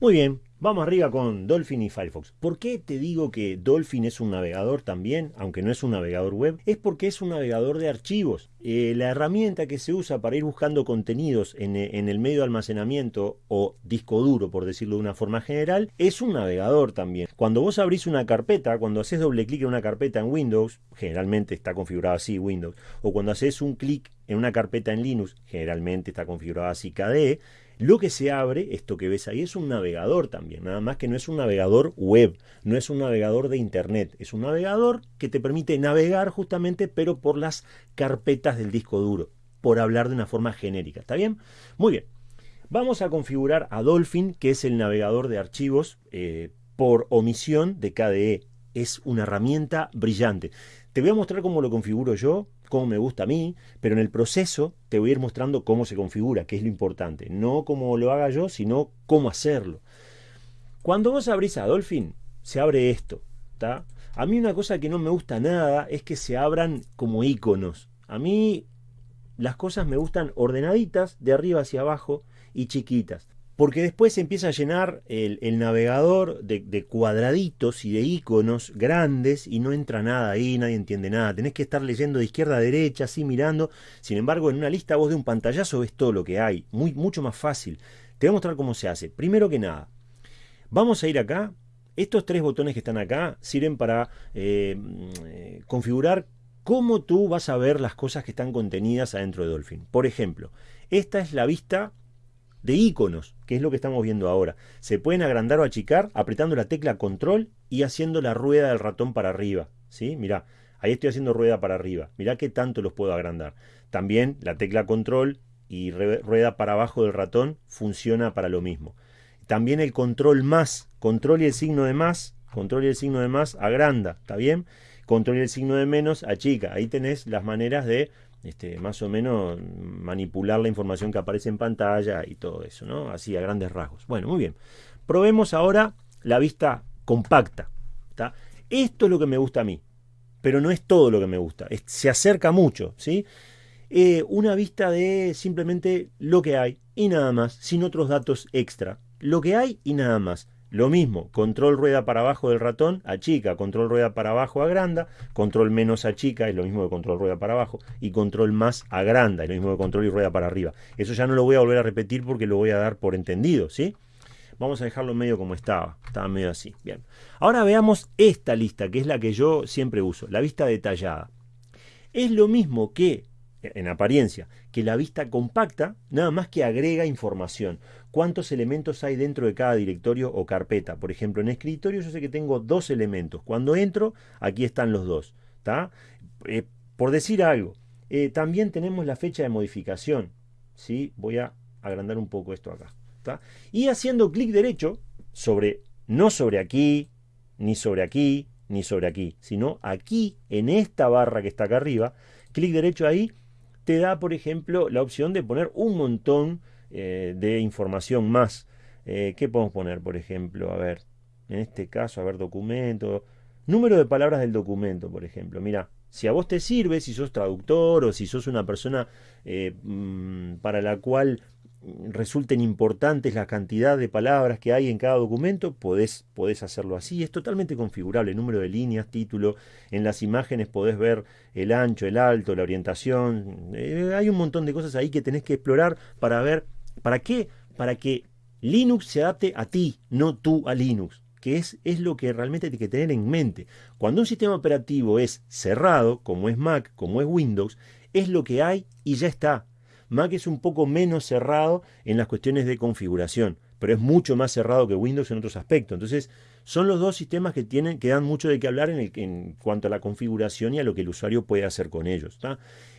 Muy bien, vamos arriba con Dolphin y Firefox. ¿Por qué te digo que Dolphin es un navegador también, aunque no es un navegador web? Es porque es un navegador de archivos. Eh, la herramienta que se usa para ir buscando contenidos en, en, el medio de almacenamiento o disco duro, por decirlo de una forma general, es un navegador también. Cuando vos abrís una carpeta, cuando haces doble clic en una carpeta en Windows, generalmente está configurado así Windows, o cuando haces un clic en una carpeta en Linux, generalmente está configurado así KDE, lo que se abre, esto que ves ahí, es un navegador también, nada más que no es un navegador web, no es un navegador de internet, es un navegador que te permite navegar justamente, pero por las carpetas del disco duro, por hablar de una forma genérica, ¿está bien? Muy bien, vamos a configurar a Dolphin, que es el navegador de archivos eh, por omisión de KDE. Es una herramienta brillante. Te voy a mostrar cómo lo configuro yo, cómo me gusta a mí, pero en el proceso te voy a ir mostrando cómo se configura, que es lo importante. No cómo lo haga yo, sino cómo hacerlo. Cuando vos abrís a se abre esto. ¿está? A mí una cosa que no me gusta nada es que se abran como iconos. A mí las cosas me gustan ordenaditas, de arriba hacia abajo y chiquitas porque después se empieza a llenar el, navegador de, cuadraditos y de iconos grandes y no entra nada ahí, nadie entiende nada. Tenés que estar leyendo de izquierda a derecha, así mirando. Sin embargo, en una lista vos de un pantallazo ves todo lo que hay, muy, mucho más fácil. Te voy a mostrar cómo se hace. Primero que nada, vamos a ir acá. Estos tres botones que están acá sirven para eh, mm, configurar cómo tú vas a ver las cosas que están contenidas adentro de Dolphin. Por ejemplo, esta es la vista de iconos, que es lo que estamos viendo ahora. Se pueden agrandar o achicar apretando la tecla control y haciendo la rueda del ratón para arriba. ¿sí? Mirá, ahí estoy haciendo rueda para arriba. Mirá qué tanto los puedo agrandar. También la tecla control y rueda para abajo del ratón funciona para lo mismo. También el control más, control y el signo de más, control y el signo de más agranda, ¿está bien? Control y el signo de menos achica. Ahí tenés las maneras de este, más o menos manipular la información que aparece en pantalla y todo eso, ¿no? Así a grandes rasgos. Bueno, muy bien. Probemos ahora la vista compacta. Esto es lo que me gusta a mí, pero no es todo lo que me gusta. se acerca mucho, ¿sí? Eh, una vista de simplemente lo que hay y nada más, sin otros datos extra. Lo que hay y nada más. Lo mismo, control rueda para abajo del ratón, achica, control rueda para abajo, agranda, control menos achica, es lo mismo que control rueda para abajo, y control más agranda, es lo mismo que control y rueda para arriba. Eso ya no lo voy a volver a repetir porque lo voy a dar por entendido, ¿sí? Vamos a dejarlo medio como estaba, estaba medio así, bien. Ahora veamos esta lista, que es la que yo siempre uso, la vista detallada. Es lo mismo que en apariencia, que la vista compacta, nada más que agrega información. ¿Cuántos elementos hay dentro de cada directorio o carpeta? Por ejemplo, en escritorio yo sé que tengo dos elementos. Cuando entro, aquí están los dos. Eh, por decir algo, eh, también tenemos la fecha de modificación. ¿sí? Voy a agrandar un poco esto acá. Y haciendo clic derecho sobre, no sobre aquí, ni sobre aquí, ni sobre aquí, sino aquí, en esta barra que está acá arriba, clic derecho ahí te da, por ejemplo, la opción de poner un montón eh, de información más. Eh, ¿Qué podemos poner, por ejemplo? A ver, en este caso, a ver, documento. Número de palabras del documento, por ejemplo. Mira, si a vos te sirve, si sos traductor o si sos una persona eh, mm, para la cual resulten importantes la cantidad de palabras que hay en cada documento, podés, hacerlo así. Es totalmente configurable, número de líneas, título. En las imágenes podés ver el ancho, el alto, la orientación. Eh, hay un montón de cosas ahí que tenés que explorar para ver, ¿para qué? Para que Linux se adapte a ti, no tú a Linux que es, es lo que realmente hay que tener en mente. Cuando un sistema operativo es cerrado, como es Mac, como es Windows, es lo que hay y ya está. Mac es un poco menos cerrado en las cuestiones de configuración, pero es mucho más cerrado que Windows en otros aspectos. Entonces, son los dos sistemas que, tienen, que dan mucho de qué hablar en, cuanto a la configuración y a lo que el usuario puede hacer con ellos.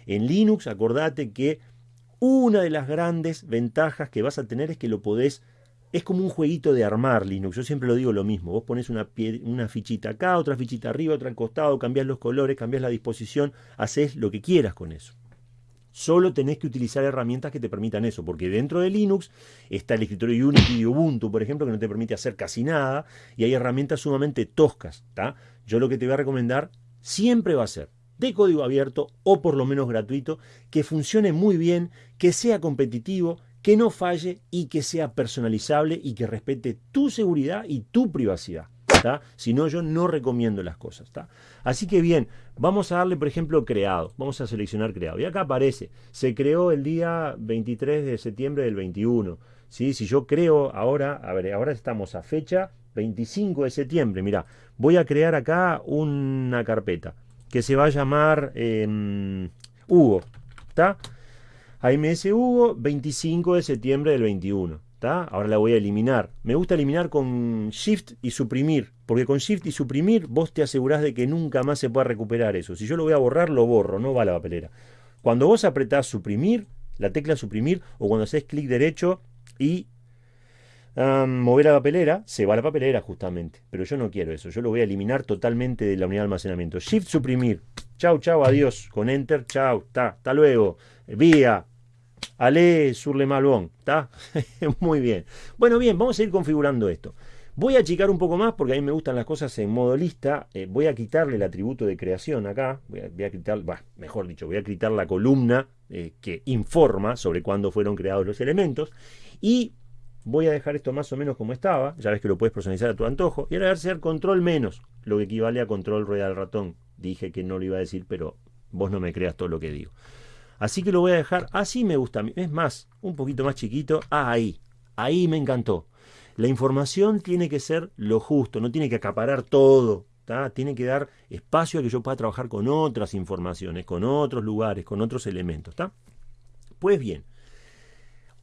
En Linux, acordate que una de las grandes ventajas que vas a tener es que lo podés es como un jueguito de armar Linux. Yo siempre lo digo lo mismo. Vos pones una, una, fichita acá, otra fichita arriba, otra al costado, cambias los colores, cambias la disposición, haces lo que quieras con eso. Solo tenés que utilizar herramientas que te permitan eso, porque dentro de Linux está el escritorio Unity y Ubuntu, por ejemplo, que no te permite hacer casi nada, y hay herramientas sumamente toscas. Yo lo que te voy a recomendar siempre va a ser de código abierto o por lo menos gratuito, que funcione muy bien, que sea competitivo, que no falle y que sea personalizable y que respete tu seguridad y tu privacidad. Si no, yo no recomiendo las cosas. Así que bien, vamos a darle, por ejemplo, creado. Vamos a seleccionar creado. Y acá aparece, se creó el día 23 de septiembre del 21. ¿sí? Si yo creo ahora, a ver, ahora estamos a fecha 25 de septiembre. Mira, voy a crear acá una carpeta que se va a llamar em, Hugo. ¿Está? AMS Hugo, 25 de septiembre del 21. Ahora la voy a eliminar. Me gusta eliminar con Shift y suprimir, porque con Shift y suprimir vos te asegurás de que nunca más se pueda recuperar eso. Si yo lo voy a borrar, lo borro, no va a la papelera. Cuando vos apretás suprimir, la tecla suprimir, o cuando haces clic derecho y mover la papelera, se va a la papelera justamente. Pero yo no quiero eso, yo lo voy a eliminar totalmente de la unidad de almacenamiento. Shift suprimir. Chau, chau, adiós. Con Enter, chau, ta, hasta luego. Vía, Ale sur le malbon, ¿está? Muy bien. Bueno, bien, vamos a ir configurando esto. Voy a achicar un poco más porque a mí me gustan las cosas en modo lista. Eh, voy a quitarle el atributo de creación acá. Voy a, quitar, mejor dicho, voy a quitar la columna eh, que informa sobre cuándo fueron creados los elementos. Y voy a dejar esto más o menos como estaba. Ya ves que lo puedes personalizar a tu antojo. Y ahora voy a hacer control menos, lo que equivale a control rueda del ratón. Dije que no lo iba a decir, pero vos no me creas todo lo que digo. Así que lo voy a dejar así me gusta. Es más, un poquito más chiquito. Ah, ahí. Ahí me encantó. La información tiene que ser lo justo, no tiene que acaparar todo. Tiene que dar espacio a que yo pueda trabajar con otras informaciones, con otros lugares, con otros elementos. Pues bien,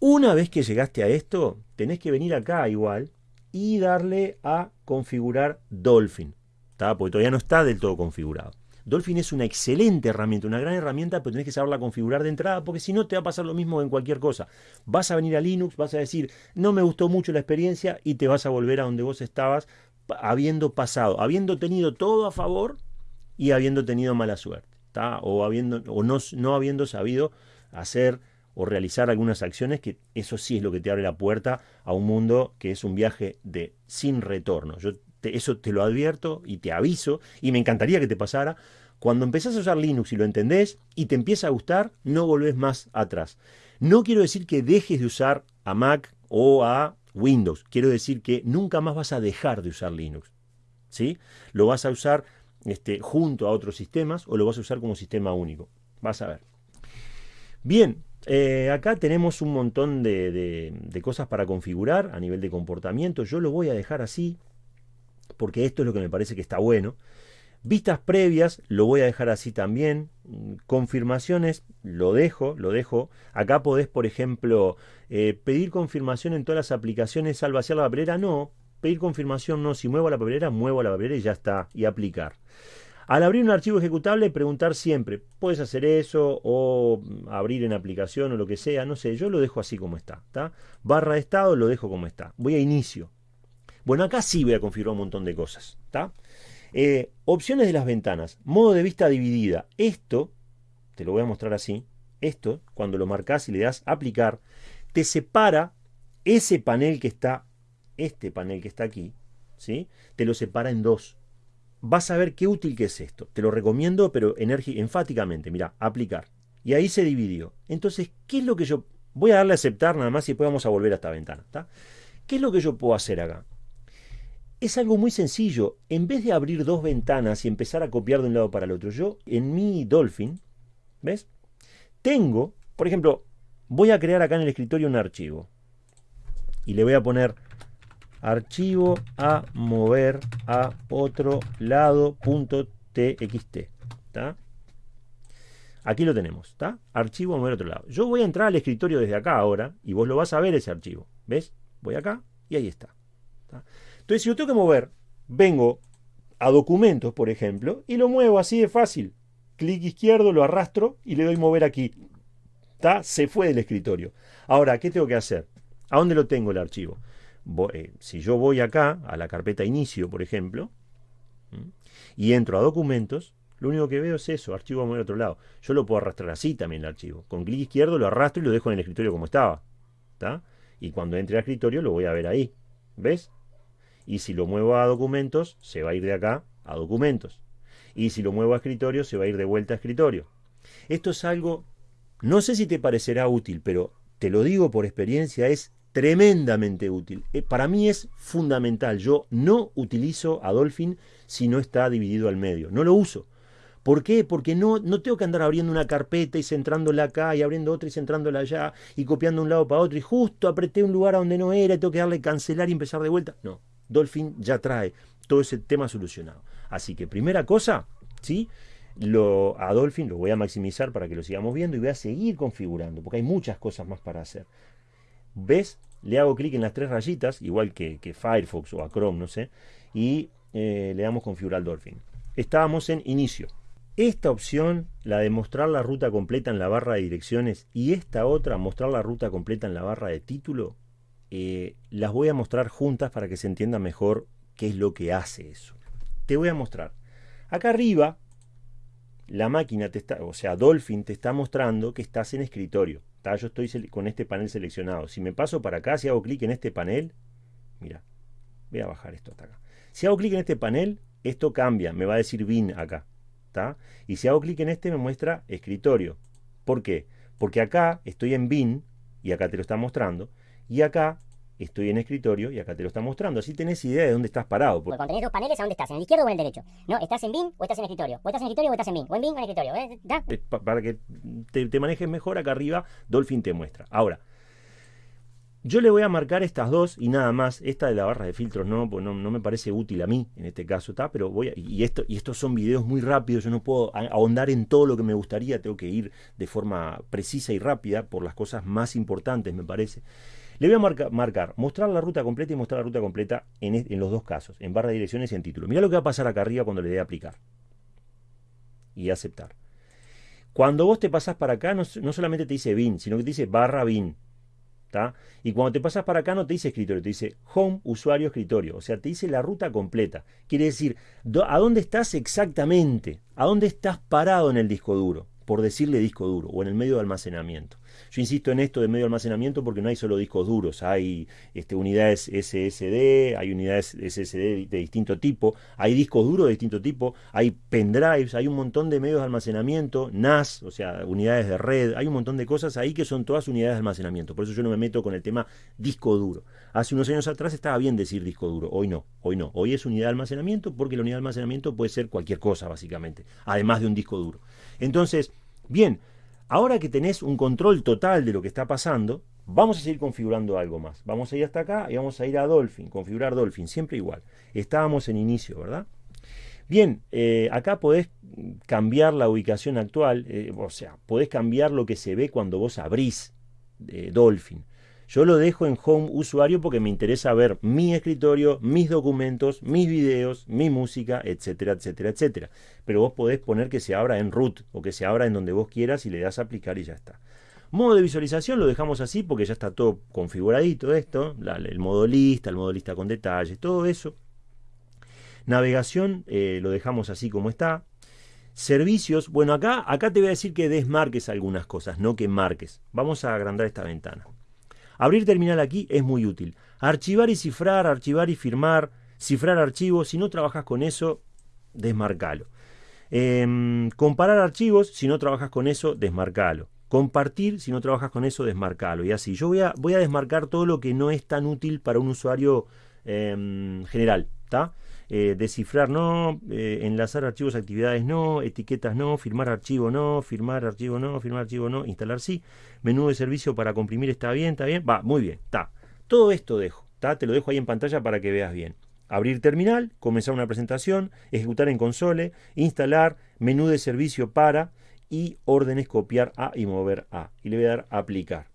una vez que llegaste a esto, tenés que venir acá igual y darle a configurar Dolphin. Porque todavía no está del todo configurado. Dolphin es una excelente herramienta, una gran herramienta, pero tenés que saberla configurar de entrada, porque si no te va a pasar lo mismo en cualquier cosa. Vas a venir a Linux, vas a decir, no me gustó mucho la experiencia y te vas a volver a donde vos estabas habiendo pasado, habiendo tenido todo a favor y habiendo tenido mala suerte, o, habiendo, o no, no habiendo sabido hacer o realizar algunas acciones, que eso sí es lo que te abre la puerta a un mundo que es un viaje de sin retorno. Eso te lo advierto y te aviso, y me encantaría que te pasara. Cuando empezás a usar Linux y lo entendés y te empieza a gustar, no volvés más atrás. No quiero decir que dejes de usar a Mac o a Windows. Quiero decir que nunca más vas a dejar de usar Linux. ¿sí? Lo vas a usar este, junto a otros sistemas o lo vas a usar como sistema único. Vas a ver. Bien, eh, acá tenemos un montón de, de cosas para configurar a nivel de comportamiento. Yo lo voy a dejar así porque esto es lo que me parece que está bueno. Vistas previas, lo voy a dejar así también. Confirmaciones, lo dejo, lo dejo. Acá podés, por ejemplo, eh, pedir confirmación en todas las aplicaciones al vaciar la papelera. No, pedir confirmación no. Si muevo la papelera, muevo la papelera y ya está. Y aplicar. Al abrir un archivo ejecutable, preguntar siempre, ¿puedes hacer eso? O abrir en aplicación o lo que sea, no sé, yo lo dejo así como está. Barra de estado lo dejo como está. Voy a inicio. Bueno, acá sí voy a configurar un montón de cosas. Eh, opciones de las ventanas. Modo de vista dividida. Esto, te lo voy a mostrar así. Esto, cuando lo marcas y le das aplicar, te separa ese panel que está, este panel que está aquí, ¿sí? te lo separa en dos. Vas a ver qué útil que es esto. Te lo recomiendo, pero enfáticamente. Mira, aplicar. Y ahí se dividió. Entonces, ¿qué es lo que yo... Voy a darle a aceptar nada más y después vamos a volver a esta ventana. ¿Qué es lo que yo puedo hacer acá? Es algo muy sencillo. En vez de abrir dos ventanas y empezar a copiar de un lado para el otro, yo en mi Dolphin, ¿ves? Tengo, por ejemplo, voy a crear acá en el escritorio un archivo. Y le voy a poner archivo a mover a otro lado.txt. Aquí lo tenemos, ¿está? Archivo a mover a otro lado. Yo voy a entrar al escritorio desde acá ahora y vos lo vas a ver ese archivo. ¿Ves? Voy acá y ahí está. Entonces, si yo tengo que mover, vengo a documentos, por ejemplo, y lo muevo así de fácil. Clic izquierdo, lo arrastro y le doy mover aquí. ¿Está? Se fue del escritorio. Ahora, ¿qué tengo que hacer? ¿A dónde lo tengo el archivo? Eh, si yo voy acá, a la carpeta inicio, por ejemplo, y entro a documentos, lo único que veo es eso, archivo a mover a otro lado. Yo lo puedo arrastrar así también el archivo. Con clic izquierdo lo arrastro y lo dejo en el escritorio como estaba. ¿Está? Y cuando entre al escritorio lo voy a ver ahí. ¿Ves? Y si lo muevo a documentos, se va a ir de acá a documentos. Y si lo muevo a escritorio, se va a ir de vuelta a escritorio. Esto es algo, no sé si te parecerá útil, pero te lo digo por experiencia, es tremendamente útil. Eh, para mí es fundamental. Yo no utilizo a Dolphin si no está dividido al medio. No lo uso. ¿Por qué? Porque no, no tengo que andar abriendo una carpeta y centrándola acá y abriendo otra y centrándola allá y copiando un lado para otro y justo apreté un lugar a donde no era y tengo que darle cancelar y empezar de vuelta. No, Dolphin ya trae todo ese tema solucionado. Así que primera cosa, ¿sí? Lo, a Dolphin lo voy a maximizar para que lo sigamos viendo y voy a seguir configurando, porque hay muchas cosas más para hacer. ¿Ves? Le hago clic en las tres rayitas, igual que, Firefox o a Chrome, no sé, y eh, le damos configurar Dolphin. Estábamos en inicio. Esta opción, la de mostrar la ruta completa en la barra de direcciones, y esta otra, mostrar la ruta completa en la barra de título, eh, las voy a mostrar juntas para que se entienda mejor qué es lo que hace eso. Te voy a mostrar. Acá arriba, la máquina, te está, o sea, Dolphin te está mostrando que estás en escritorio. Yo estoy con este panel seleccionado. Si me paso para acá, si hago clic en este panel, mira, voy a bajar esto hasta acá. Si hago clic en este panel, esto cambia, me va a decir bin acá. Y si hago clic en este, me muestra escritorio. ¿Por qué? Porque acá estoy en bin, y acá te lo está mostrando, y acá estoy en escritorio y acá te lo está mostrando. Así tenés idea de dónde estás parado. Porque cuando tenés dos paneles, ¿a dónde estás? ¿En el izquierdo o en el derecho? No, ¿estás en BIM o estás en escritorio? O estás en escritorio o estás en BIM. O en BIM o en escritorio. ¿eh? para que te, manejes mejor, acá arriba Dolphin te muestra. Ahora, yo le voy a marcar estas dos y nada más. Esta de la barra de filtros no, pues no, me parece útil a mí en este caso. Pero voy a, y, esto, y estos son videos muy rápidos, yo no puedo ahondar en todo lo que me gustaría, tengo que ir de forma precisa y rápida por las cosas más importantes, me parece. Le voy a marcar, mostrar la ruta completa y mostrar la ruta completa en, los dos casos, en barra de direcciones y en título. Mira lo que va a pasar acá arriba cuando le dé aplicar. Y aceptar. Cuando vos te pasás para acá, no, solamente te dice bin, sino que te dice barra bin. Y cuando te pasas para acá no te dice escritorio, te dice home, usuario, escritorio. O sea, te dice la ruta completa. Quiere decir, a dónde estás exactamente, a dónde estás parado en el disco duro, por decirle disco duro, o en el medio de almacenamiento. Yo insisto en esto de medio almacenamiento porque no hay solo discos duros, hay este, unidades SSD, hay unidades SSD de distinto tipo, hay discos duros de distinto tipo, hay pendrives, hay un montón de medios de almacenamiento, NAS, o sea, unidades de red, hay un montón de cosas ahí que son todas unidades de almacenamiento. Por eso yo no me meto con el tema disco duro. Hace unos años atrás estaba bien decir disco duro, hoy no, hoy no. Hoy es unidad de almacenamiento porque la unidad de almacenamiento puede ser cualquier cosa, básicamente, además de un disco duro. Entonces, bien, Ahora que tenés un control total de lo que está pasando, vamos a seguir configurando algo más. Vamos a ir hasta acá y vamos a ir a Dolphin, configurar Dolphin, siempre igual. Estábamos en inicio, ¿verdad? Bien, eh, acá podés cambiar la ubicación actual, eh, o sea, podés cambiar lo que se ve cuando vos abrís eh, Dolphin. Yo lo dejo en Home Usuario porque me interesa ver mi escritorio, mis documentos, mis videos, mi música, etcétera, etcétera, etcétera. Pero vos podés poner que se abra en root o que se abra en donde vos quieras y le das a aplicar y ya está. Modo de visualización lo dejamos así porque ya está todo configuradito esto, el modo lista, el modo lista con detalles, todo eso. Navegación eh, lo dejamos así como está. Servicios, bueno acá, acá te voy a decir que desmarques algunas cosas, no que marques. Vamos a agrandar esta ventana. Abrir terminal aquí es muy útil. Archivar y cifrar, archivar y firmar, cifrar archivos, si no trabajas con eso, desmarcalo. Em, comparar archivos, si no trabajas con eso, desmarcalo. Compartir, si no trabajas con eso, desmarcalo. Y así, yo voy a, voy a desmarcar todo lo que no es tan útil para un usuario em, general. ¿está? Eh, descifrar no, eh, enlazar archivos, actividades no, etiquetas no, firmar archivo no, firmar archivo no, firmar archivo no, instalar sí, menú de servicio para comprimir está bien, está bien, va, muy bien, está. Todo esto dejo, está, te lo dejo ahí en pantalla para que veas bien. Abrir terminal, comenzar una presentación, ejecutar en console, instalar, menú de servicio para y órdenes copiar a y mover a. Y le voy a dar aplicar.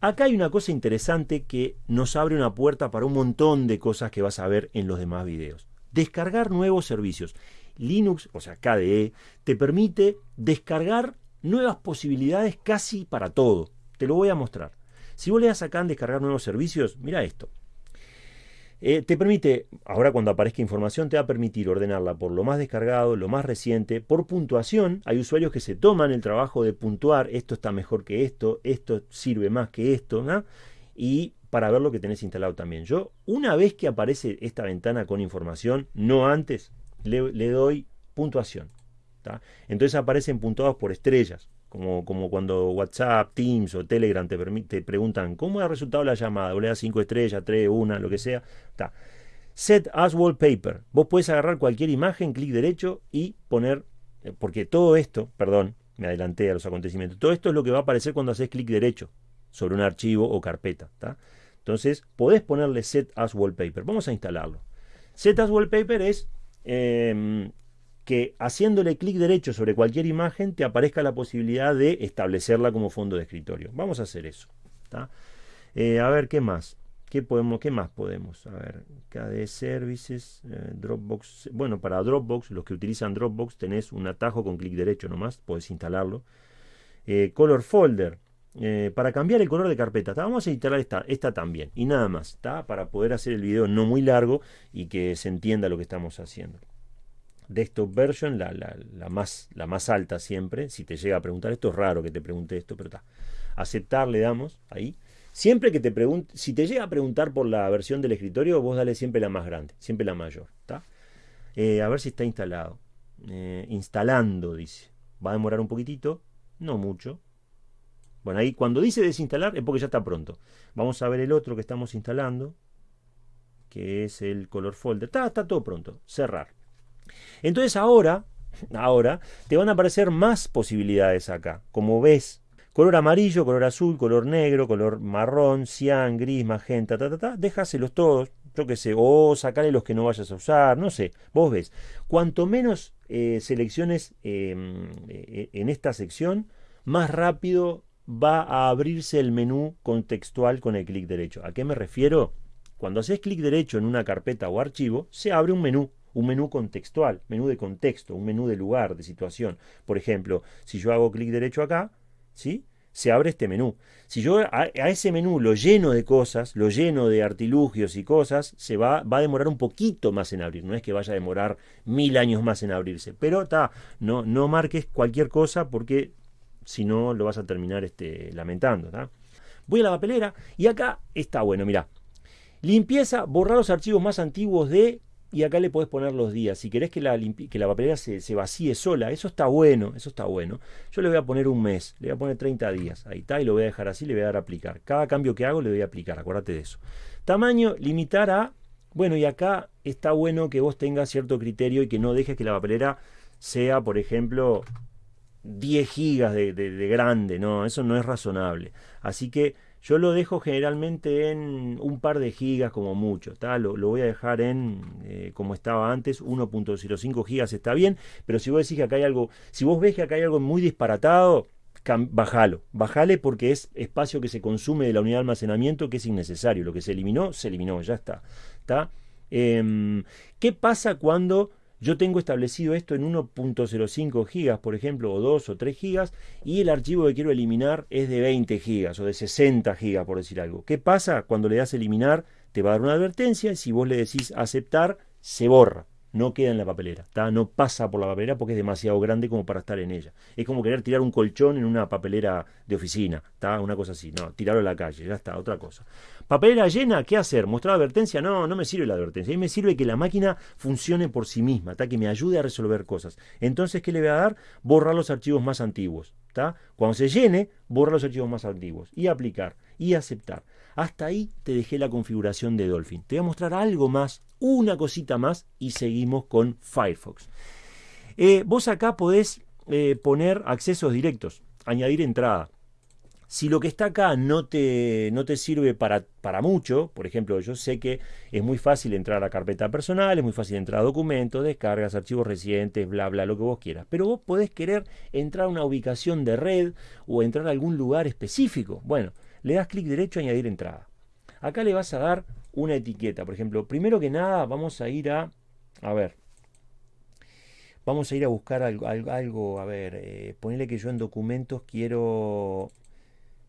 Acá hay una cosa interesante que nos abre una puerta para un montón de cosas que vas a ver en los demás videos. Descargar nuevos servicios. Linux, o sea, KDE, te permite descargar nuevas posibilidades casi para todo. Te lo voy a mostrar. Si vos le das acá en descargar nuevos servicios, mira esto. Eh, te permite, ahora cuando aparezca información, te va a permitir ordenarla por lo más descargado, lo más reciente, por puntuación. Hay usuarios que se toman el trabajo de puntuar, esto está mejor que esto, esto sirve más que esto, ¿no? y para ver lo que tenés instalado también. Yo, una vez que aparece esta ventana con información, no antes, le, doy puntuación. Entonces aparecen puntuados por estrellas, como, como cuando WhatsApp, Teams o Telegram te, te preguntan cómo ha resultado la llamada, o le das 5 estrellas, 3, 1, lo que sea. Set as wallpaper. Vos puedes agarrar cualquier imagen, clic derecho y poner, eh, porque todo esto, perdón, me adelanté a los acontecimientos, todo esto es lo que va a aparecer cuando haces clic derecho sobre un archivo o carpeta. Entonces, podés ponerle set as wallpaper. Vamos a instalarlo. Set as wallpaper es em, que haciéndole clic derecho sobre cualquier imagen te aparezca la posibilidad de establecerla como fondo de escritorio. Vamos a hacer eso. Eh, a ver, ¿qué más? ¿Qué, podemos, ¿Qué más podemos? A ver, KD Services, eh, Dropbox. Bueno, para Dropbox, los que utilizan Dropbox, tenés un atajo con clic derecho nomás, podés instalarlo. Eh, color Folder. para cambiar el color de carpeta, vamos a instalar esta, esta también y nada más, para poder hacer el video no muy largo y que se entienda lo que estamos haciendo desktop version, la, la, más, la más alta siempre. Si te llega a preguntar esto, es raro que te pregunte esto, pero está. Aceptar le damos ahí. Siempre que te pregunte, si te llega a preguntar por la versión del escritorio, vos dale siempre la más grande, siempre la mayor. ¿está? Eh, a ver si está instalado. Eh, instalando, dice. Va a demorar un poquitito, no mucho. Bueno, ahí cuando dice desinstalar es porque ya está pronto. Vamos a ver el otro que estamos instalando, que es el color folder. Está, está todo pronto. Cerrar. Entonces ahora, ahora te van a aparecer más posibilidades acá. Como ves, color amarillo, color azul, color negro, color marrón, cian, gris, magenta, ta, ta, ta, déjaselos todos, yo qué sé, o sacale los que no vayas a usar, no sé, vos ves. Cuanto menos eh, selecciones em, eh, en esta sección, más rápido va a abrirse el menú contextual con el clic derecho. ¿A qué me refiero? Cuando haces clic derecho en una carpeta o archivo, se abre un menú un menú contextual, menú de contexto, un menú de lugar, de situación. Por ejemplo, si yo hago clic derecho acá, ¿sí? se abre este menú. Si yo a, ese menú lo lleno de cosas, lo lleno de artilugios y cosas, se va, va, a demorar un poquito más en abrir. No es que vaya a demorar mil años más en abrirse. Pero está, no, no marques cualquier cosa porque si no lo vas a terminar este, lamentando. Voy a la papelera y acá está bueno, mira. Limpieza, borrar los archivos más antiguos de y acá le podés poner los días. Si querés que la, que la papelera se, se, vacíe sola, eso está bueno, eso está bueno. Yo le voy a poner un mes, le voy a poner 30 días, ahí está, y lo voy a dejar así, le voy a dar a aplicar. Cada cambio que hago le voy a aplicar, acuérdate de eso. Tamaño, limitar a, bueno, y acá está bueno que vos tengas cierto criterio y que no dejes que la papelera sea, por ejemplo, 10 gigas de, de grande, no, eso no es razonable. Así que yo lo dejo generalmente en un par de gigas como mucho. Lo, lo, voy a dejar en, eh, como estaba antes, 1.05 gigas está bien. Pero si vos decís que acá hay algo, si vos ves que acá hay algo muy disparatado, bajalo. Bajale porque es espacio que se consume de la unidad de almacenamiento que es innecesario. Lo que se eliminó, se eliminó, ya está. ¿Está? Em, ¿Qué pasa cuando yo tengo establecido esto en 1.05 gigas, por ejemplo, o 2 o 3 gigas, y el archivo que quiero eliminar es de 20 gigas o de 60 gigas, por decir algo. ¿Qué pasa? Cuando le das eliminar, te va a dar una advertencia y si vos le decís aceptar, se borra no queda en la papelera, no pasa por la papelera porque es demasiado grande como para estar en ella. Es como querer tirar un colchón en una papelera de oficina, una cosa así, no, tirarlo a la calle, ya está, otra cosa. Papelera llena, ¿qué hacer? ¿Mostrar advertencia? No, no me sirve la advertencia, a mí me sirve que la máquina funcione por sí misma, que me ayude a resolver cosas. Entonces, ¿qué le voy a dar? Borrar los archivos más antiguos. Cuando se llene, borra los archivos más antiguos y aplicar y aceptar. Hasta ahí te dejé la configuración de Dolphin. Te voy a mostrar algo más, una cosita más y seguimos con Firefox. Eh, vos acá podés eh, poner accesos directos, añadir entrada. Si lo que está acá no te, no te sirve para, para, mucho, por ejemplo, yo sé que es muy fácil entrar a carpeta personal, es muy fácil entrar a documentos, descargas, archivos recientes, bla, bla, lo que vos quieras. Pero vos podés querer entrar a una ubicación de red o entrar a algún lugar específico. Bueno, le das clic derecho a añadir entrada. Acá le vas a dar una etiqueta. Por ejemplo, primero que nada vamos a ir a, a ver, vamos a ir a buscar algo, algo a ver, eh, ponerle que yo en documentos quiero,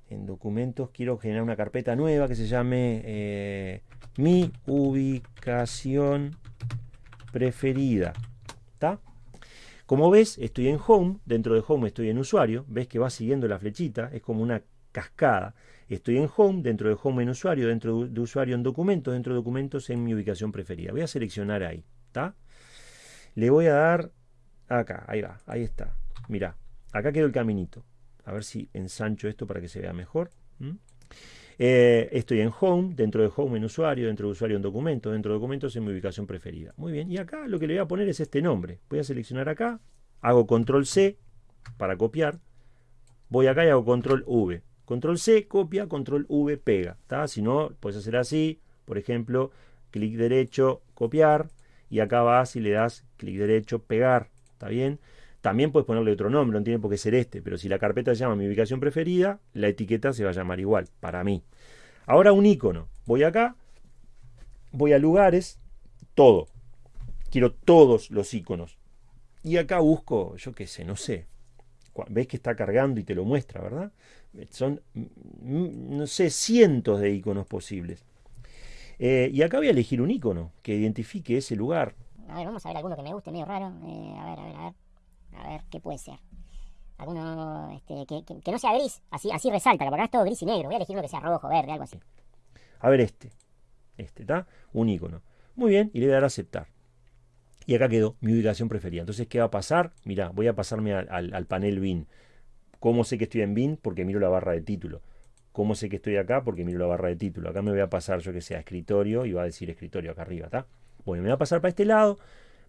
en documentos quiero generar una carpeta nueva que se llame eh, mi ubicación preferida. ¿Está? Como ves, estoy en Home, dentro de Home estoy en Usuario, ves que va siguiendo la flechita, es como una cascada. Estoy en Home, dentro de Home en Usuario, dentro de Usuario en Documentos, dentro de Documentos en mi ubicación preferida. Voy a seleccionar ahí, ¿está? Le voy a dar Acá, ahí va, ahí está. Mirá, acá quedó el caminito. A ver si ensancho esto para que se vea mejor. Eh, estoy en Home, dentro de Home en usuario, dentro de usuario en documento, dentro de documentos en mi ubicación preferida. Muy bien, y acá lo que le voy a poner es este nombre. Voy a seleccionar acá, hago control C para copiar. Voy acá y hago control V. Control C, copia, control V, pega. Si no, puedes hacer así, por ejemplo, clic derecho, copiar, y acá vas y le das clic derecho, pegar. ¿Está bien? También puedes ponerle otro nombre, no tiene por qué ser este, pero si la carpeta se llama mi ubicación preferida, la etiqueta se va a llamar igual, para mí. Ahora un icono. Voy acá, voy a lugares, todo. Quiero todos los iconos. Y acá busco, yo qué sé, no sé. Ves que está cargando y te lo muestra, ¿verdad? Son, mm, no sé, cientos de iconos posibles. Eh, y acá voy a elegir un icono que identifique ese lugar. A ver, vamos a ver alguno que me guste, medio raro. Eh, a ver, a ver, a ver. A ver, ¿qué puede ser? Alguno este, que, no sea gris, así, así resalta, porque acá es todo gris y negro. Voy a elegir uno que sea rojo, verde, algo así. A ver este. Este, ¿está? Un icono. Muy bien, y le voy a dar a aceptar. Y acá quedó mi ubicación preferida. Entonces, ¿qué va a pasar? Mirá, voy a pasarme al, al panel BIN. ¿Cómo sé que estoy en BIN? Porque miro la barra de título. ¿Cómo sé que estoy acá? Porque miro la barra de título. Acá me voy a pasar, yo que sea, escritorio y va a decir escritorio acá arriba, ¿está? Bueno, me voy a pasar para este lado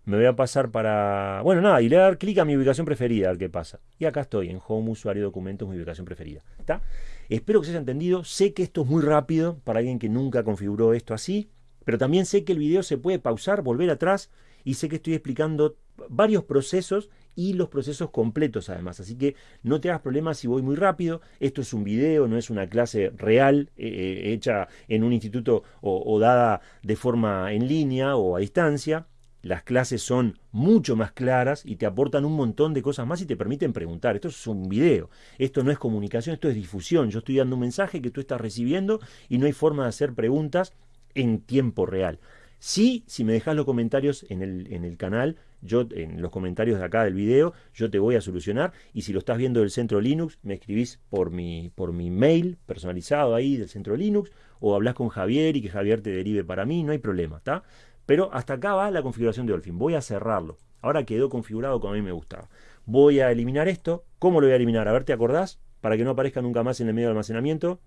me voy a pasar para... Bueno, nada, y le voy a dar clic a mi ubicación preferida, a ver qué pasa. Y acá estoy, en Home, Usuario, Documentos, mi ubicación preferida. ¿Está? Espero que se haya entendido. Sé que esto es muy rápido para alguien que nunca configuró esto así, pero también sé que el video se puede pausar, volver atrás, y sé que estoy explicando varios procesos y los procesos completos además. Así que no te hagas problemas si voy muy rápido. Esto es un video, no es una clase real eh, eh, hecha en un instituto o dada de forma en línea o a distancia. Las clases son mucho más claras y te aportan un montón de cosas más y te permiten preguntar. Esto es un video, esto no es comunicación, esto es difusión. Yo estoy dando un mensaje que tú estás recibiendo y no hay forma de hacer preguntas en tiempo real. Sí, si me dejas los comentarios en el, en el canal, yo en los comentarios de acá del video, yo te voy a solucionar. Y si lo estás viendo del centro Linux, me escribís por mi, por mi mail personalizado ahí del centro Linux, o hablas con Javier y que Javier te derive para mí, no hay problema, ¿está? Pero hasta acá va la configuración de Dolphin. Voy a cerrarlo. Ahora quedó configurado como a mí me gustaba. Voy a eliminar esto. ¿Cómo lo voy a eliminar? A ver, ¿te acordás? Para que no aparezca nunca más en el medio de almacenamiento.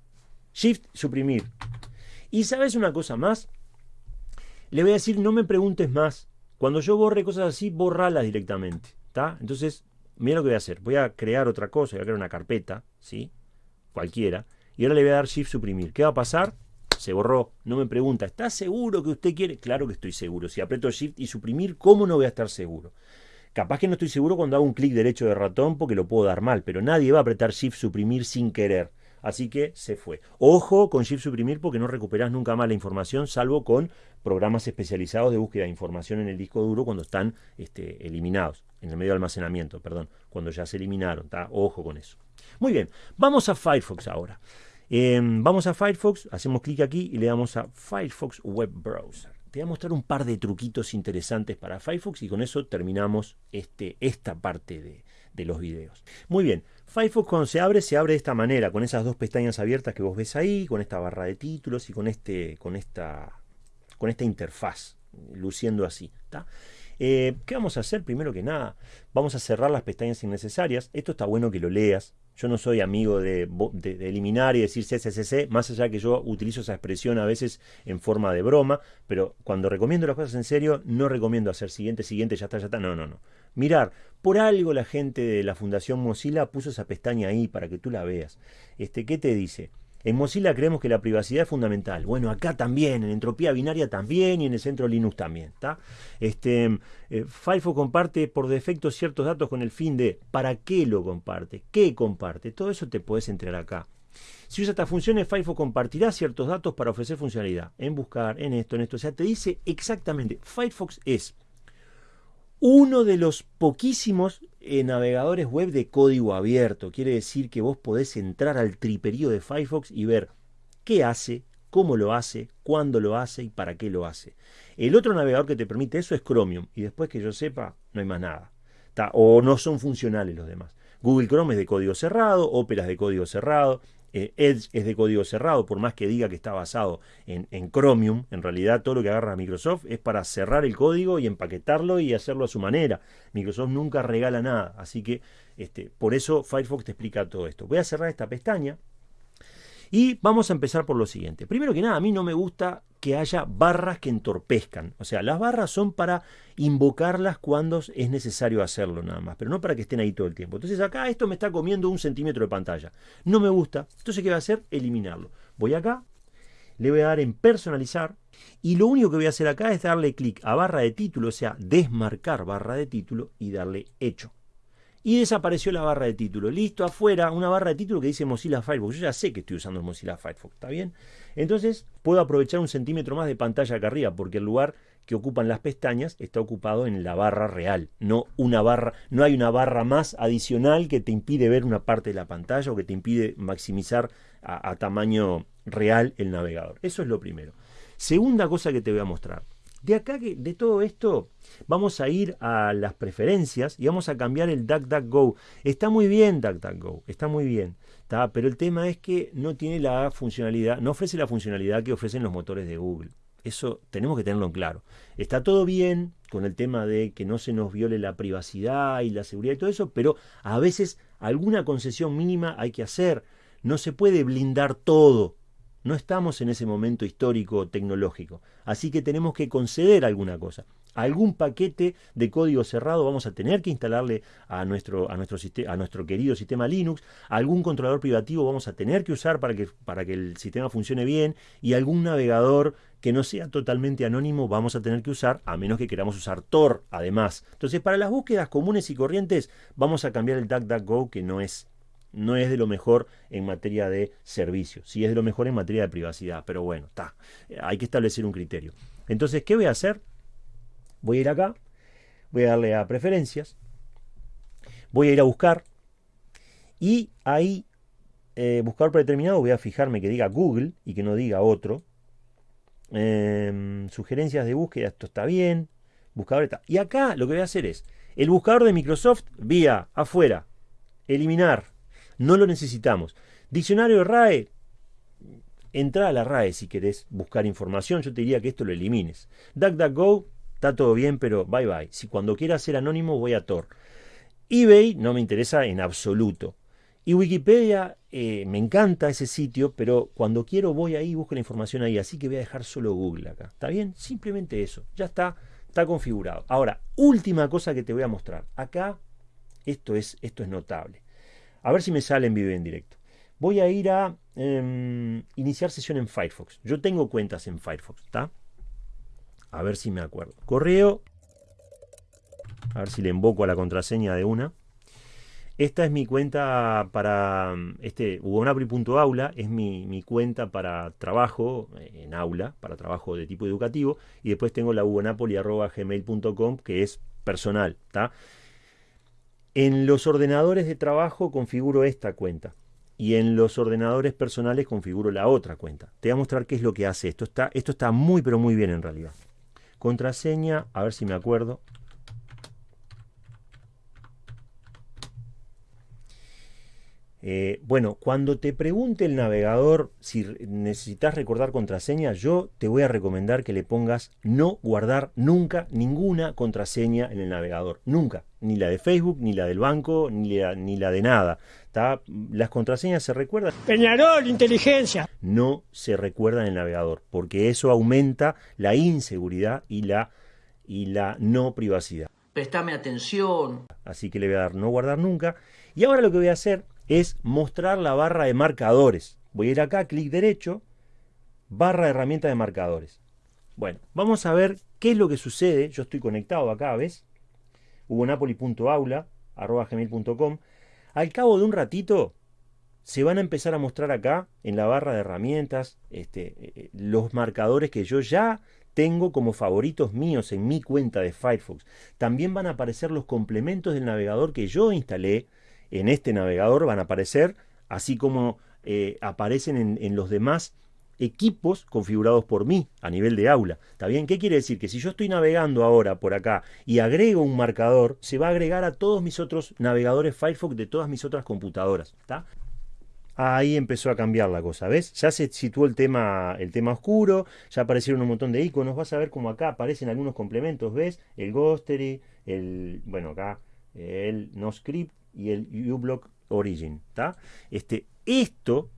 Shift, suprimir. Y ¿sabes una cosa más? Le voy a decir, no me preguntes más. Cuando yo borre cosas así, borralas directamente. ¿Está? Entonces, mira lo que voy a hacer. Voy a crear otra cosa. Voy a crear una carpeta. ¿Sí? Cualquiera. Y ahora le voy a dar Shift, suprimir. ¿Qué va a pasar? se borró. No me pregunta, ¿está seguro que usted quiere? Claro que estoy seguro. Si aprieto Shift y suprimir, ¿cómo no voy a estar seguro? Capaz que no estoy seguro cuando hago un clic derecho de ratón porque lo puedo dar mal, pero nadie va a apretar Shift suprimir sin querer. Así que se fue. Ojo con Shift suprimir porque no recuperas nunca más la información, salvo con programas especializados de búsqueda de información en el disco duro cuando están este, eliminados, en el medio de almacenamiento, perdón, cuando ya se eliminaron. Ojo con eso. Muy bien, vamos a Firefox ahora. Em, vamos a Firefox, hacemos clic aquí y le damos a Firefox Web Browser. Te voy a mostrar un par de truquitos interesantes para Firefox y con eso terminamos este, esta parte de, de los videos. Muy bien, Firefox cuando se abre, se abre de esta manera, con esas dos pestañas abiertas que vos ves ahí, con esta barra de títulos y con, este, con, esta, con esta interfaz, luciendo así. Eh, ¿Qué vamos a hacer? Primero que nada, vamos a cerrar las pestañas innecesarias. Esto está bueno que lo leas. Yo no soy amigo de, eliminar y decir CCCC, más allá que yo utilizo esa expresión a veces en forma de broma, pero cuando recomiendo las cosas en serio, no recomiendo hacer siguiente, siguiente, ya está, ya está. No, no, no. Mirar, por algo la gente de la Fundación Mozilla puso esa pestaña ahí para que tú la veas. Este, ¿Qué te dice? En Mozilla creemos que la privacidad es fundamental. Bueno, acá también, en entropía binaria también y en el centro Linux también. Este, eh, Firefox comparte por defecto ciertos datos con el fin de para qué lo comparte, qué comparte. Todo eso te puedes entrar acá. Si usas estas funciones, Firefox compartirá ciertos datos para ofrecer funcionalidad. En buscar, en esto, en esto. O sea, te dice exactamente. Firefox es uno de los poquísimos eh, navegadores web de código abierto. Quiere decir que vos podés entrar al triperío de Firefox y ver qué hace, cómo lo hace, cuándo lo hace y para qué lo hace. El otro navegador que te permite eso es Chromium y después que yo sepa no hay más nada. o no son funcionales los demás. Google Chrome es de código cerrado, Opera es de código cerrado, Eh, Edge es de código cerrado, por más que diga que está basado en, Chromium, en realidad todo lo que agarra Microsoft es para cerrar el código y empaquetarlo y hacerlo a su manera. Microsoft nunca regala nada, así que este, por eso Firefox te explica todo esto. Voy a cerrar esta pestaña y vamos a empezar por lo siguiente. Primero que nada, a mí no me gusta que haya barras que entorpezcan. O sea, las barras son para invocarlas cuando es necesario hacerlo nada más, pero no para que estén ahí todo el tiempo. Entonces acá esto me está comiendo un centímetro de pantalla. No me gusta. Entonces, ¿qué voy a hacer? Eliminarlo. Voy acá, le voy a dar en personalizar y lo único que voy a hacer acá es darle clic a barra de título, o sea, desmarcar barra de título y darle hecho y desapareció la barra de título. Listo, afuera, una barra de título que dice Mozilla Firefox. Yo ya sé que estoy usando Mozilla Firefox, ¿está bien? Entonces puedo aprovechar un centímetro más de pantalla acá arriba, porque el lugar que ocupan las pestañas está ocupado en la barra real, no una barra, no hay una barra más adicional que te impide ver una parte de la pantalla o que te impide maximizar a, a tamaño real el navegador. Eso es lo primero. Segunda cosa que te voy a mostrar. De acá, de todo esto, vamos a ir a las preferencias y vamos a cambiar el DuckDuckGo. Está muy bien DuckDuckGo, está muy bien. Pero el tema es que no tiene la funcionalidad, no ofrece la funcionalidad que ofrecen los motores de Google. Eso tenemos que tenerlo en claro. Está todo bien con el tema de que no se nos viole la privacidad y la seguridad y todo eso, pero a veces alguna concesión mínima hay que hacer. No se puede blindar todo no estamos en ese momento histórico tecnológico, así que tenemos que conceder alguna cosa. Algún paquete de código cerrado vamos a tener que instalarle a nuestro, a nuestro, a nuestro querido sistema Linux, algún controlador privativo vamos a tener que usar para que, para que el sistema funcione bien y algún navegador que no sea totalmente anónimo vamos a tener que usar, a menos que queramos usar Tor además. Entonces, para las búsquedas comunes y corrientes, vamos a cambiar el DuckDuckGo, que no es no es de lo mejor en materia de servicio, sí es de lo mejor en materia de privacidad, pero bueno, está, hay que establecer un criterio. Entonces, ¿qué voy a hacer? Voy a ir acá, voy a darle a preferencias, voy a ir a buscar y ahí, eh, buscar predeterminado, voy a fijarme que diga Google y que no diga otro. Em, sugerencias de búsqueda, esto está bien. Buscador está. Y acá lo que voy a hacer es el buscador de Microsoft vía afuera, eliminar, no lo necesitamos. Diccionario RAE, entra a la RAE si querés buscar información. Yo te diría que esto lo elimines. DuckDuckGo, está todo bien, pero bye bye. Si cuando quiera ser anónimo voy a Tor. eBay no me interesa en absoluto. Y Wikipedia, eh, me encanta ese sitio, pero cuando quiero voy ahí y busco la información ahí. Así que voy a dejar solo Google acá. ¿Está bien? Simplemente eso. Ya está, está configurado. Ahora, última cosa que te voy a mostrar. Acá, esto es, esto es notable. A ver si me sale en vivo en directo. Voy a ir a em, iniciar sesión en Firefox. Yo tengo cuentas en Firefox, ¿está? A ver si me acuerdo. Correo. A ver si le invoco a la contraseña de una. Esta es mi cuenta para este Aula es mi, mi, cuenta para trabajo eh, en aula, para trabajo de tipo educativo, y después tengo la hugonapoli.gmail.com que es personal, ¿está? En los ordenadores de trabajo configuro esta cuenta y en los ordenadores personales configuro la otra cuenta. Te voy a mostrar qué es lo que hace esto. Está, esto está muy pero muy bien en realidad. Contraseña, a ver si me acuerdo. Eh, bueno, cuando te pregunte el navegador si necesitas recordar contraseña, yo te voy a recomendar que le pongas no guardar nunca ninguna contraseña en el navegador. Nunca. Ni la de Facebook, ni la del banco, ni la, ni la de nada. Las contraseñas se recuerdan. Peñarol, inteligencia. No se recuerdan en el navegador, porque eso aumenta la inseguridad y la, y la no privacidad. Prestame atención. Así que le voy a dar no guardar nunca. Y ahora lo que voy a hacer es mostrar la barra de marcadores. Voy a ir acá, clic derecho, barra de herramienta de marcadores. Bueno, vamos a ver qué es lo que sucede. Yo estoy conectado acá, ¿ves? gmail.com. Al cabo de un ratito, se van a empezar a mostrar acá, en la barra de herramientas, este, eh, los marcadores que yo ya tengo como favoritos míos en mi cuenta de Firefox. También van a aparecer los complementos del navegador que yo instalé en este navegador van a aparecer, así como eh, aparecen en, los demás equipos configurados por mí a nivel de aula. ¿Está bien? ¿Qué quiere decir? Que si yo estoy navegando ahora por acá y agrego un marcador, se va a agregar a todos mis otros navegadores Firefox de todas mis otras computadoras. ¿Está? Ahí empezó a cambiar la cosa, ¿ves? Ya se situó el tema, el tema oscuro, ya aparecieron un montón de iconos, vas a ver como acá aparecen algunos complementos, ¿ves? El Ghostery, el, bueno, acá el NoScript y el uBlock Origin, ¿está? Este, esto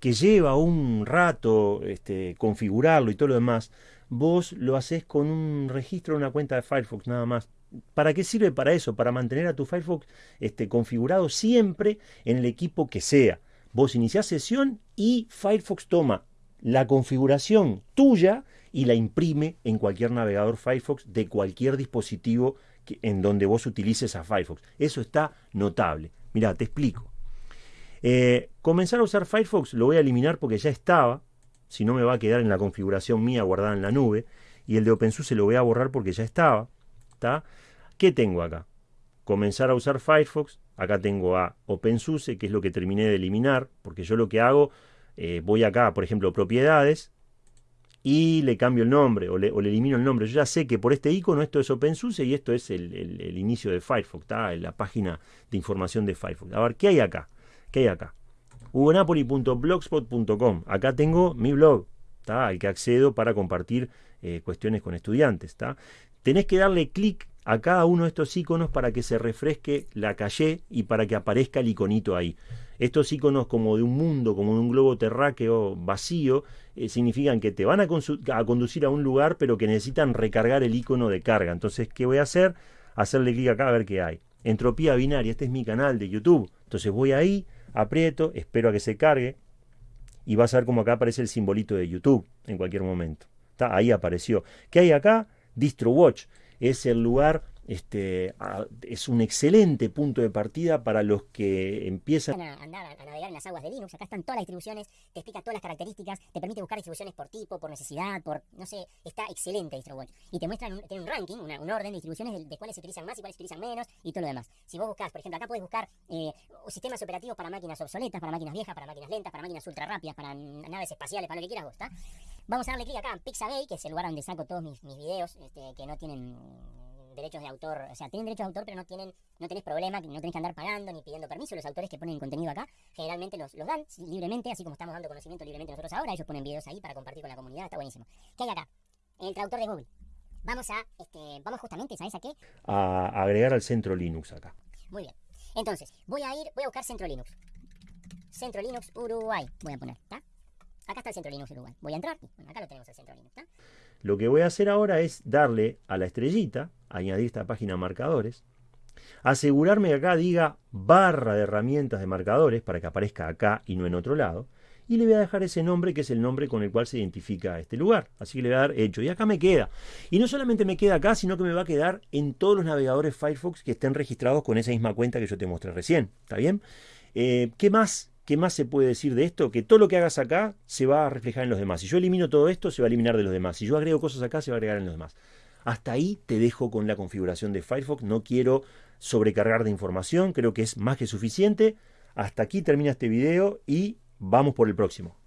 que lleva un rato este, configurarlo y todo lo demás, vos lo haces con un registro de una cuenta de Firefox nada más. ¿Para qué sirve para eso? Para mantener a tu Firefox este, configurado siempre en el equipo que sea. Vos iniciás sesión y Firefox toma la configuración tuya y la imprime en cualquier navegador Firefox de cualquier dispositivo en donde vos utilices a Firefox. Eso está notable. Mira, te explico. Eh, comenzar a usar Firefox lo voy a eliminar porque ya estaba, si no me va a quedar en la configuración mía guardada en la nube, y el de OpenSUSE lo voy a borrar porque ya estaba. ¿Qué tengo acá? Comenzar a usar Firefox, acá tengo a OpenSUSE, que es lo que terminé de eliminar, porque yo lo que hago, eh, voy acá, por ejemplo, propiedades, y le cambio el nombre o le, elimino el nombre. Yo ya sé que por este icono esto es OpenSUSE y esto es el, inicio de Firefox, en la página de información de Firefox. A ver, ¿qué hay acá? ¿Qué hay acá? hugonapoli.blogspot.com. Acá tengo mi blog, ¿está? al que accedo para compartir eh, cuestiones con estudiantes. ¿está? Tenés que darle clic a cada uno de estos iconos para que se refresque la calle y para que aparezca el iconito ahí. Estos iconos como de un mundo, como de un globo terráqueo vacío, eh, significan que te van a, a, conducir a un lugar, pero que necesitan recargar el icono de carga. Entonces, ¿qué voy a hacer? Hacerle clic acá a ver qué hay. Entropía binaria, este es mi canal de YouTube. Entonces voy ahí, aprieto, espero a que se cargue y vas a ver cómo acá aparece el simbolito de YouTube en cualquier momento. Está, ahí apareció. ¿Qué hay acá? DistroWatch es el lugar este, es un excelente punto de partida para los que empiezan a, a navegar en las aguas de Linux. Acá están todas las distribuciones, te explica todas las características, te permite buscar distribuciones por tipo, por necesidad, por, no sé, está excelente DistroWatch. Y te muestran un, tiene un ranking, un orden de distribuciones de, cuáles se utilizan más y cuáles se utilizan menos y todo lo demás. Si vos buscas, por ejemplo, acá puedes buscar eh, sistemas operativos para máquinas obsoletas, para máquinas viejas, para máquinas lentas, para máquinas ultra rápidas, para naves espaciales, para lo que quieras vos, ¿está? Vamos a darle clic acá en Pixabay, que es el lugar donde saco todos mis, mis videos este, que no tienen derechos de autor, o sea, tienen derechos de autor, pero no tienen, no tenés problema, no tenés que andar pagando ni pidiendo permiso. Los autores que ponen contenido acá, generalmente los, los dan libremente, así como estamos dando conocimiento libremente nosotros ahora, ellos ponen videos ahí para compartir con la comunidad, está buenísimo. ¿Qué hay acá? El traductor de Google. Vamos a, este, vamos justamente, ¿sabes a qué? A agregar al centro Linux acá. Muy bien. Entonces, voy a ir, voy a buscar centro Linux. Centro Linux Uruguay, voy a poner, ¿está? Acá está el centro Linux Uruguay. Voy a entrar, bueno, acá lo tenemos el centro Linux, ¿está? Lo que voy a hacer ahora es darle a la estrellita, añadir esta página marcadores, asegurarme que acá diga barra de herramientas de marcadores para que aparezca acá y no en otro lado, y le voy a dejar ese nombre que es el nombre con el cual se identifica este lugar. Así que le voy a dar hecho. Y acá me queda. Y no solamente me queda acá, sino que me va a quedar en todos los navegadores Firefox que estén registrados con esa misma cuenta que yo te mostré recién. ¿Está bien? Eh, ¿Qué más ¿Qué más se puede decir de esto? Que todo lo que hagas acá se va a reflejar en los demás. Si yo elimino todo esto, se va a eliminar de los demás. Si yo agrego cosas acá, se va a agregar en los demás. Hasta ahí te dejo con la configuración de Firefox. No quiero sobrecargar de información. Creo que es más que suficiente. Hasta aquí termina este video y vamos por el próximo.